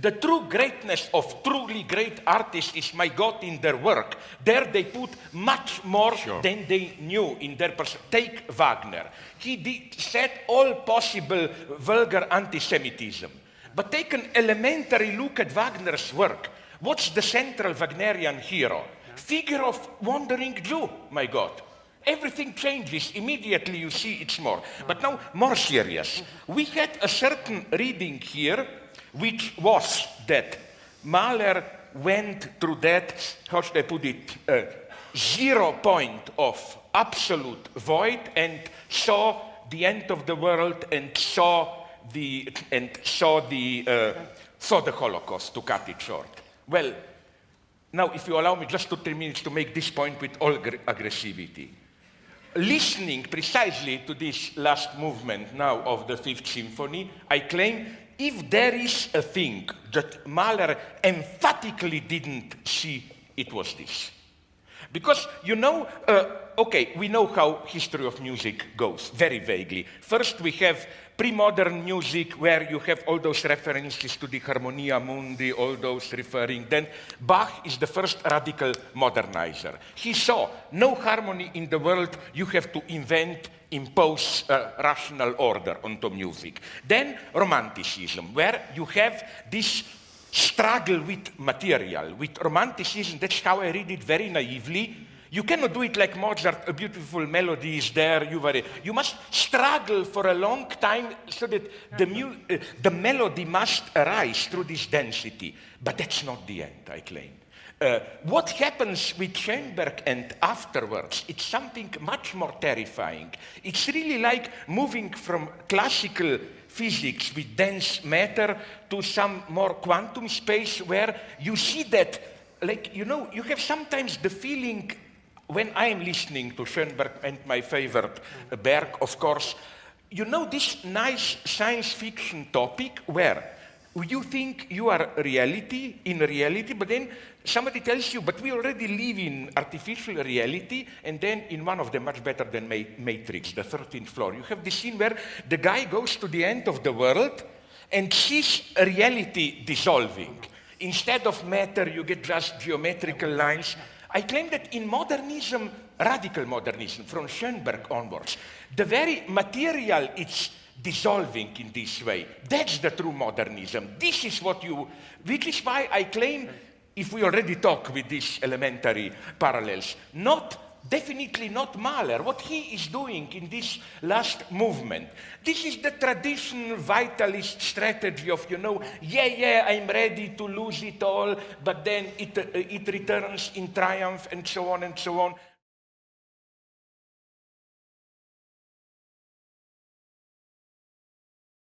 The true greatness of truly great artists is my God in their work. There they put much more Sure. than they knew in their person. Take Wagner. He did, said all possible vulgar anti-Semitism. But take an elementary look at Wagner's work. What's the central Wagnerian hero? Figure of wandering Jew, my God. Everything changes. Immediately you see it's more. But now, more serious. We had a certain reading here, which was that Mahler went through that, how should I put it, uh, zero point of absolute void and saw the end of the world and saw the, and saw the, uh, saw the Holocaust, to cut it short. Well, now, if you allow me just two, three minutes to make this point with all aggressivity. Listening precisely to this last movement now of the Fifth Symphony, I claim if there is a thing that Mahler emphatically didn't see, it was this. Because, you know, uh, okay, we know how history of music goes, very vaguely. First, we have pre-modern music where you have all those references to the Harmonia Mundi, all those referring. Then Bach is the first radical modernizer. He saw no harmony in the world, you have to invent, impose rational order onto music. Then Romanticism, where you have this struggle with material, with romanticism. That's how I read it very naively. You cannot do it like Mozart, a beautiful melody is there, you, you must struggle for a long time so that the, mu- uh, the melody must arise through this density. But that's not the end, I claim. Uh, what happens with Schoenberg and afterwards, it's something much more terrifying. It's really like moving from classical physics with dense matter to some more quantum space where you see that, like, you know, you have sometimes the feeling when I am listening to Schoenberg and my favorite Berg, of course, you know this nice science fiction topic where you think you are reality in reality, but then somebody tells you, but we already live in artificial reality, and then in one of them, much better than Ma- Matrix, the 13th floor, you have this scene where the guy goes to the end of the world and sees reality dissolving. Instead of matter, you get just geometrical lines. I claim that in modernism, radical modernism, from Schoenberg onwards, the very material is dissolving in this way. That's the true modernism. This is what you, which is why I claim, if we already talk with these elementary parallels, not definitely not Mahler. What he is doing in this last movement, this is the traditional vitalist strategy of, you know, yeah, yeah, I'm ready to lose it all, but then it, uh, it returns in triumph and so on and so on.